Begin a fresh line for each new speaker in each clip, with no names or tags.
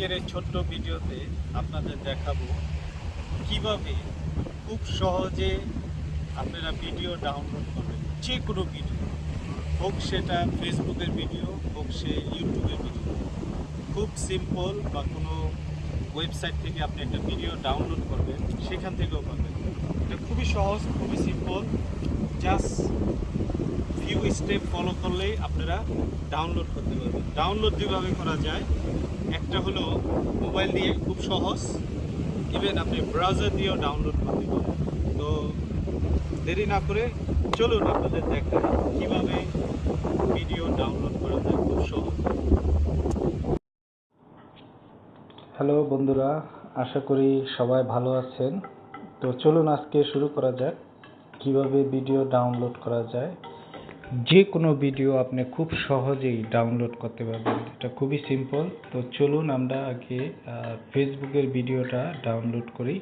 আজকের এই ছোট্ট ভিডিওতে আপনাদের দেখাবো কীভাবে খুব সহজে আপনারা ভিডিও ডাউনলোড করবেন। যে কোনো ভিডিও, হোক সেটা ফেসবুকের ভিডিও, হোক সে ইউটিউবের ভিডিও। খুব সিম্পল বা কোনো ওয়েবসাইট থেকে আপনি একটা ভিডিও ডাউনলোড করবেন, সেখান থেকেও পাবেন এটা খুবই সহজ, খুবই simple. Just few step follow করলেই আপনারা ডাউনলোড করতে পারবেন। ডাউনলোড যেভাবে করা যায় একটা হলো মোবাইল দিয়ে খুব সহজ। ইভেন আপনি ব্রাউজার দিয়েও ডাউনলোড করতে পারবেন তো দেরি না করে চলুন আপনাদের দেখা কীভাবে ভিডিও ডাউনলোড করা যায় খুব সহজ।
হ্যালো বন্ধুরা, আশা করি সবাই ভালো আছেন। তো চলুন আজকে শুরু করা যাক কীভাবে ভিডিও ডাউনলোড করা যায়। যে কোনো ভিডিও আপনি খুব সহজেই ডাউনলোড করতে পারবেন। এটা খুবই সিম্পল তো চলুন আমরা আগে ফেসবুকের ভিডিওটা ডাউনলোড করি।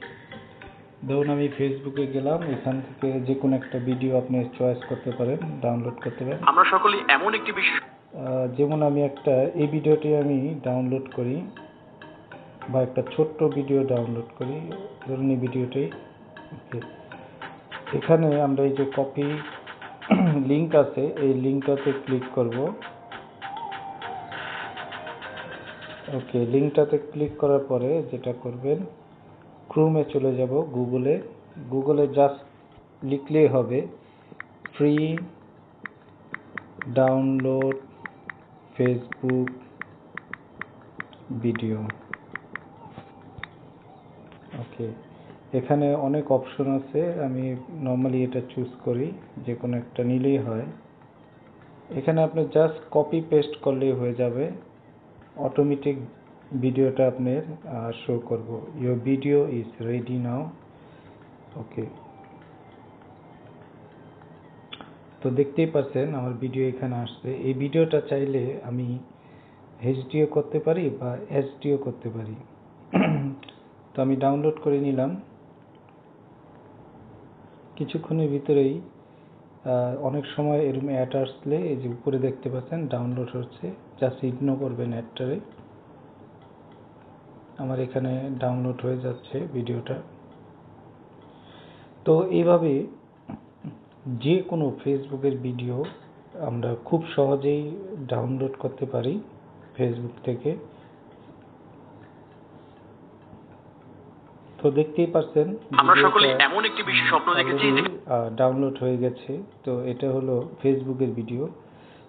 ধরুন আমি ফেসবুকে গেলাম এখান থেকে যে কোনো একটা ভিডিও আপনি চয়েস করতে পারেন ডাউনলোড করতে পারেন।
আমরা সকলেই এমন একটি
আহ, যেমন আমি একটা এই ভিডিওটি আমি ডাউনলোড করি বা একটা ছোট্ট ভিডিও ডাউনলোড করি। ধরুন এই ভিডিওটি এখানে আমরা এই যে কপি লিংক আছে, এই লিঙ্কটাতে ক্লিক করব। ওকে লিঙ্কটাতে ক্লিক করার পরে যেটা করবেন ক্রোমে চলে যাব গুগলে গুগলে জাস্ট লিখলেই হবে free download Facebook video okay এখানে অনেক অপশন আছে, আমি নর্মালি এটা চুজ করি, যে কোনো একটা নিলেই হয়। এখানে আপনি জাস্ট কপি পেস্ট করলেই হয়ে যাবে। অটোমেটিক ভিডিওটা আপনার শো করব। Your video is ready now okay তো দেখতেই পাচ্ছেন, আমার ভিডিও এখানে আসছে। এই ভিডিওটা চাইলে আমি এইচডিও করতে পারি বা এসডিও করতে পারি। তো আমি ডাউনলোড করে নিলাম। কিছুক্ষণের ভিতরেই অনেক সময় এরকম অ্যাড আসলে এই যে উপরে দেখতে পাচ্ছেন ডাউনলোড হচ্ছে। জাস্ট ইগনোর করবেন অ্যাডটারে আমার এখানে ডাউনলোড হয়ে যাচ্ছে ভিডিওটা। তো এইভাবে যে কোনো ফেসবুকের ভিডিও আমরা খুব সহজেই ডাউনলোড করতে পারি ফেসবুক থেকে তো দেখতেই পাচ্ছেন
আমরা সকলেই এমন একটি বিশেষ স্বপ্ন দেখেছি
ডাউনলোড হয়ে গেছে। তো এটা হলো ফেসবুকের ভিডিও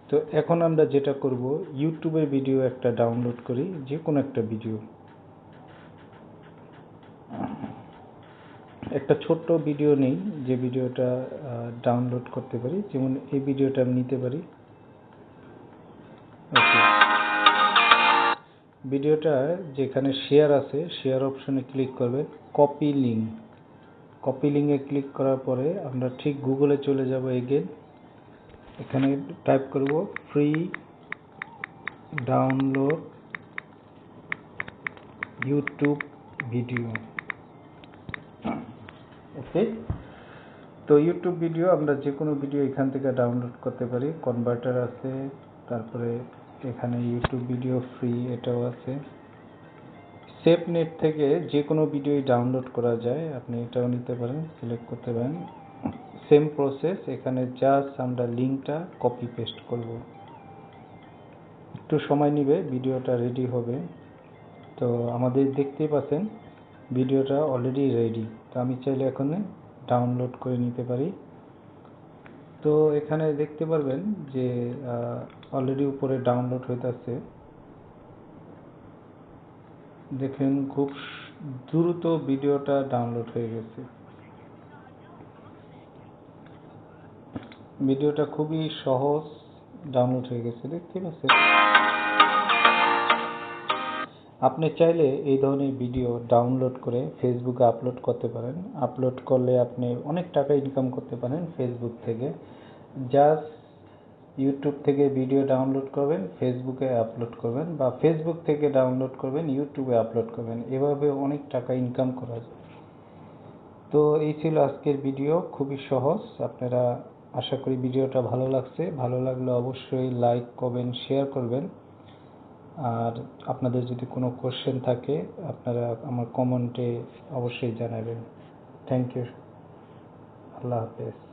তো এখন আমরা যেটা করব ইউটিউবের ভিডিও একটা ডাউনলোড করি যে কোনো একটা ভিডিও একটা ছোট্ট ভিডিও নেই যে ভিডিওটা ডাউনলোড করতে পারি। যেমন এই ভিডিওটা আমি নিতে পারি। ভিডিওটা যেখানে শেয়ার আছে শেয়ার অপশনে ক্লিক করবে কপি লিঙ্ক কপি লিঙ্কে ক্লিক করার পরে আমরা ঠিক গুগলে চলে যাব এগেন এখানে টাইপ করব free download YouTube video okay তো ইউটিউব ভিডিও আমরা যে কোনো ভিডিও এখান থেকে ডাউনলোড করতে পারি। কনভার্টার আছে, তারপরে এখানে ইউটিউব ভিডিও ফ্রি এটাও আছে। সেভ নেট থেকে যে কোনো ভিডিওই ডাউনলোড করা যায়, আপনি এটাও নিতে পারেন সিলেক্ট করতে পারেন। সেম প্রসেস এখানে জাস্ট আমরা লিঙ্কটা কপি পেস্ট করব। একটু সময় নেবে ভিডিওটা রেডি হবে। তো আমাদের দেখতেই পাচ্ছেন ভিডিওটা অলরেডি রেডি তো আমি চাইলে এখন ডাউনলোড করে নিতে পারি। তো এখানে দেখতে পারবেন যে অলরেডি উপরে ডাউনলোড হইতেছে দেখেন খুব দ্রুত ভিডিওটা ডাউনলোড হয়ে গেছে। ভিডিওটা খুবই সহজ ডাউনলোড হয়ে গেছে। দেখতে পাচ্ছেন? আপনি চাইলে এই ধরনের ভিডিও ডাউনলোড করে ফেসবুকে আপলোড করতে পারেন। আপলোড করলে আপনি অনেক টাকা ইনকাম করতে পারেন ফেসবুক থেকে। জাস্ট ইউটিউব থেকে ভিডিও ডাউনলোড করবেন ফেসবুকে আপলোড করবেন বা ফেসবুক থেকে ডাউনলোড করবেন ইউটিউবে আপলোড করবেন। এভাবে অনেক টাকা ইনকাম করা যায়। তো এই ছিল আজকের ভিডিও খুবই সহজ। আপনারা আশা করি ভিডিওটা ভালো লাগছে। ভালো লাগলে অবশ্যই লাইক কমেন্ট শেয়ার করবেন। আর আপনাদের যদি কোনো কোশ্চেন থাকে, আপনারা আমার কমেন্টে অবশ্যই জানাবেন। থ্যাংক ইউ আল্লাহ হাফেজ।